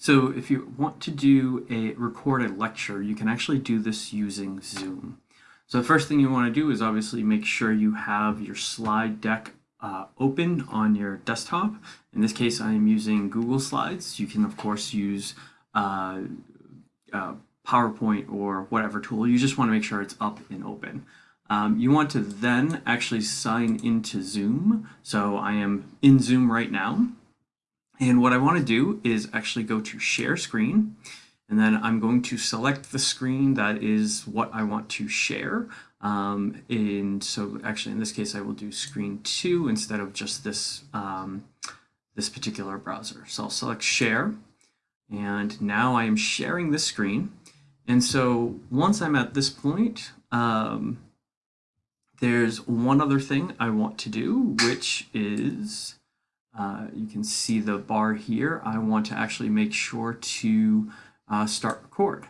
So if you want to do a record a lecture, you can actually do this using Zoom. So the first thing you want to do is obviously make sure you have your slide deck uh, open on your desktop. In this case, I am using Google Slides. You can, of course, use uh, uh, PowerPoint or whatever tool. You just want to make sure it's up and open. Um, you want to then actually sign into Zoom. So I am in Zoom right now. And what I want to do is actually go to share screen. And then I'm going to select the screen that is what I want to share. Um, and so actually in this case, I will do screen two instead of just this, um, this particular browser. So I'll select share. And now I am sharing this screen. And so once I'm at this point, um, there's one other thing I want to do, which is, uh, you can see the bar here. I want to actually make sure to uh, start record.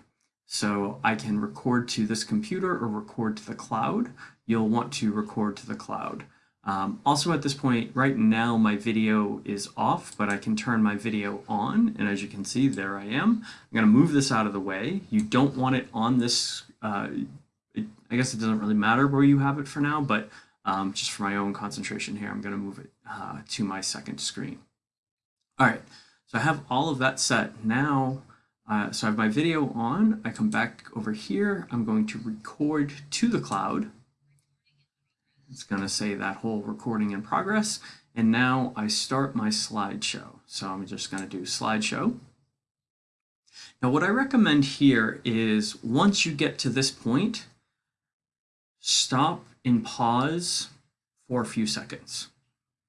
So I can record to this computer or record to the cloud. You'll want to record to the cloud. Um, also at this point, right now my video is off, but I can turn my video on. And as you can see, there I am. I'm gonna move this out of the way. You don't want it on this, uh, it, I guess it doesn't really matter where you have it for now, but um, just for my own concentration here, I'm gonna move it uh, to my second screen. All right, so I have all of that set. Now uh, so I have my video on, I come back over here, I'm going to record to the cloud. It's going to say that whole recording in progress. And now I start my slideshow. So I'm just going to do slideshow. Now what I recommend here is once you get to this point, stop and pause for a few seconds.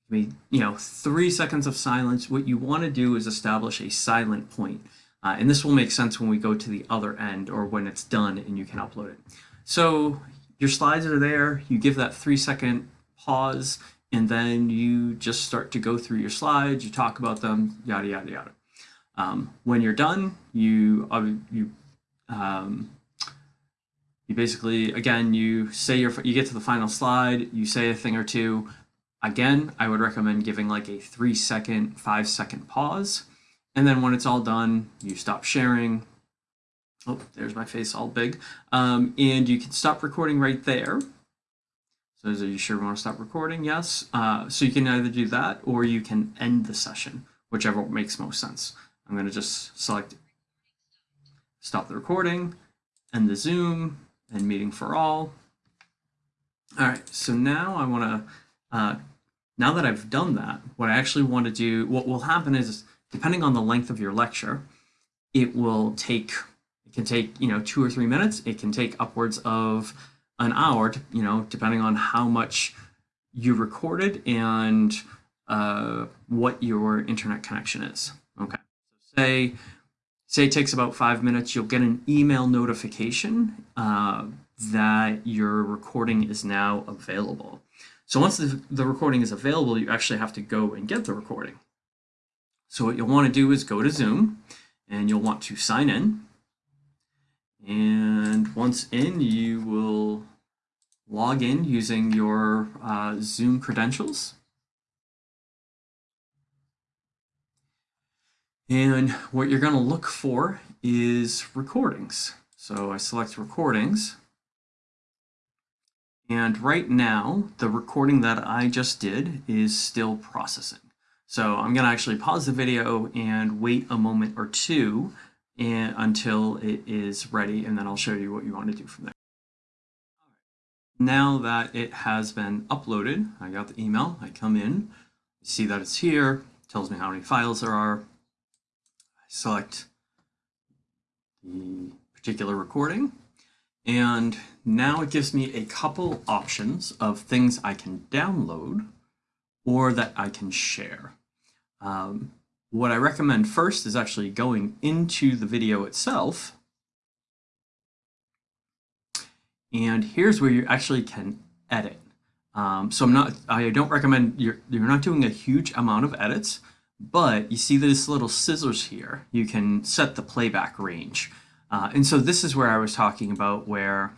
I mean, you know, three seconds of silence. What you want to do is establish a silent point. Uh, and this will make sense when we go to the other end or when it's done and you can upload it. So your slides are there, you give that three second pause, and then you just start to go through your slides, you talk about them, yada, yada, yada. Um, when you're done, you, uh, you, um, you basically, again, you say your, you get to the final slide, you say a thing or two. Again, I would recommend giving like a three second, five second pause and then when it's all done, you stop sharing. Oh, there's my face all big. Um, and you can stop recording right there. So are you sure want to stop recording? Yes. Uh, so you can either do that or you can end the session, whichever makes most sense. I'm going to just select stop the recording, end the Zoom, and meeting for all. All right, so now I want to, uh, now that I've done that, what I actually want to do, what will happen is depending on the length of your lecture, it will take, it can take, you know, two or three minutes. It can take upwards of an hour, you know, depending on how much you recorded and uh, what your internet connection is. Okay. So say, say it takes about five minutes, you'll get an email notification uh, that your recording is now available. So once the, the recording is available, you actually have to go and get the recording. So what you'll want to do is go to Zoom and you'll want to sign in. And once in, you will log in using your uh, Zoom credentials. And what you're going to look for is recordings. So I select recordings. And right now, the recording that I just did is still processing. So I'm going to actually pause the video and wait a moment or two and, until it is ready, and then I'll show you what you want to do from there. Now that it has been uploaded, I got the email, I come in, see that it's here, tells me how many files there are. Select the particular recording, and now it gives me a couple options of things I can download or that I can share. Um, what I recommend first is actually going into the video itself. And here's where you actually can edit. Um, so I'm not, I don't recommend, you're, you're not doing a huge amount of edits, but you see this little scissors here. You can set the playback range. Uh, and so this is where I was talking about where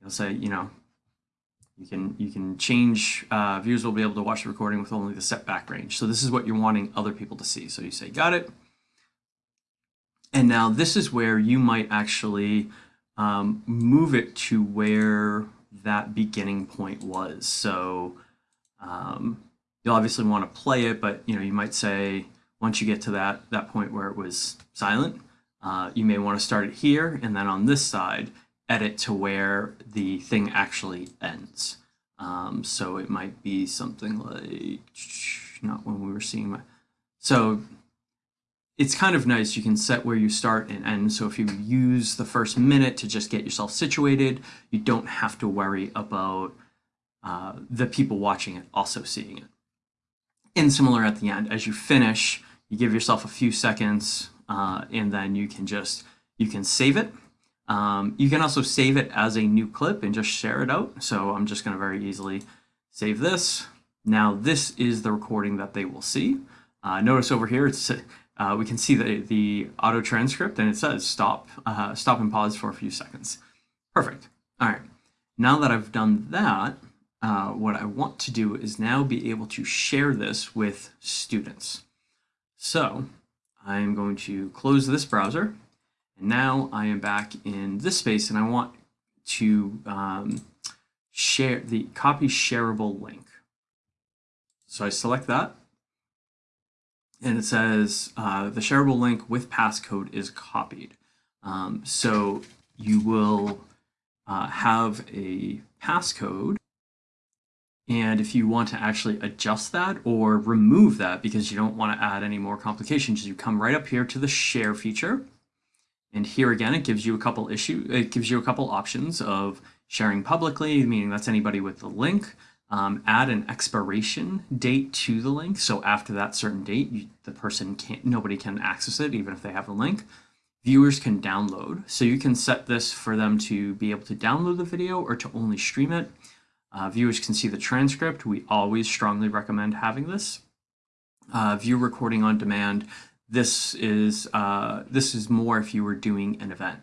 you'll say, you know, you can you can change uh, viewers will be able to watch the recording with only the setback range. So this is what you're wanting other people to see. So you say got it. And now this is where you might actually um, move it to where that beginning point was. So um, you'll obviously want to play it, but you know you might say once you get to that that point where it was silent, uh, you may want to start it here, and then on this side, edit to where the thing actually ends. Um, so it might be something like not when we were seeing my. So it's kind of nice. You can set where you start and end. So if you use the first minute to just get yourself situated, you don't have to worry about uh, the people watching it also seeing it. And similar at the end, as you finish, you give yourself a few seconds uh, and then you can just, you can save it. Um, you can also save it as a new clip and just share it out. So I'm just gonna very easily save this. Now this is the recording that they will see. Uh, notice over here, it's uh, we can see the, the auto transcript and it says stop, uh, stop and pause for a few seconds. Perfect. All right. Now that I've done that, uh, what I want to do is now be able to share this with students. So I'm going to close this browser and now I am back in this space and I want to um, share the copy shareable link. So I select that and it says uh, the shareable link with passcode is copied. Um, so you will uh, have a passcode and if you want to actually adjust that or remove that because you don't want to add any more complications, you come right up here to the share feature. And here again, it gives you a couple issue, it gives you a couple options of sharing publicly, meaning that's anybody with the link, um, add an expiration date to the link. So after that certain date, you, the person can't, nobody can access it, even if they have the link. Viewers can download. So you can set this for them to be able to download the video or to only stream it. Uh, viewers can see the transcript. We always strongly recommend having this. Uh, view recording on demand. This is, uh, this is more if you were doing an event.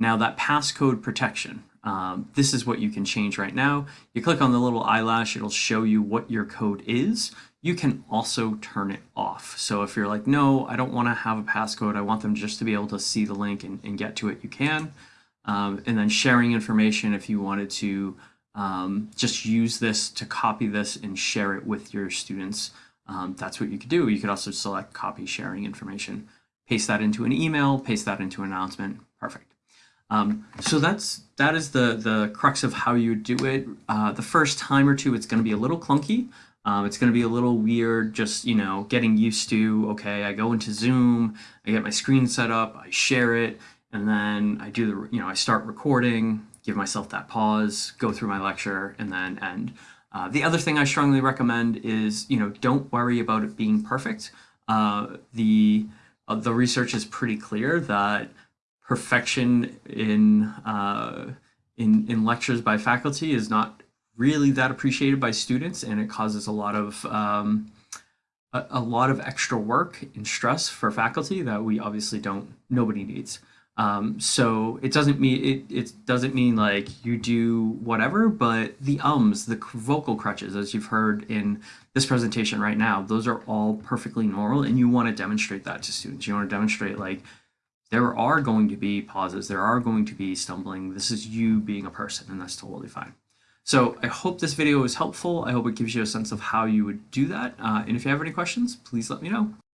Now that passcode protection, um, this is what you can change right now. You click on the little eyelash, it'll show you what your code is. You can also turn it off. So if you're like, no, I don't want to have a passcode, I want them just to be able to see the link and, and get to it, you can. Um, and then sharing information if you wanted to um, just use this to copy this and share it with your students. Um, that's what you could do. You could also select copy sharing information, paste that into an email, paste that into an announcement. Perfect. Um, so that's that is the the crux of how you do it. Uh, the first time or two, it's going to be a little clunky. Um, it's going to be a little weird, just you know, getting used to. Okay, I go into Zoom, I get my screen set up, I share it, and then I do the you know I start recording, give myself that pause, go through my lecture, and then end. Uh, the other thing I strongly recommend is you know don't worry about it being perfect. Uh, the uh, the research is pretty clear that perfection in uh, in in lectures by faculty is not really that appreciated by students, and it causes a lot of um, a, a, lot of extra work and stress for faculty that we obviously don't nobody needs. Um, so it doesn't mean it, it doesn't mean like you do whatever, but the ums, the vocal crutches, as you've heard in this presentation right now, those are all perfectly normal, and you want to demonstrate that to students. You want to demonstrate like there are going to be pauses, there are going to be stumbling. This is you being a person, and that's totally fine. So I hope this video was helpful. I hope it gives you a sense of how you would do that. Uh, and if you have any questions, please let me know.